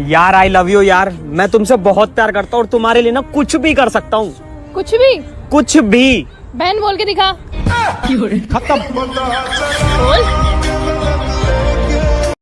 यार I love you यार। मैं तुमसे बहुत प्यार करता हूँ और तुम्हारे लिए ना कुछ भी कर सकता हूँ। कुछ भी? कुछ भी। बहन बोल के दिखा। खत्म। बोल।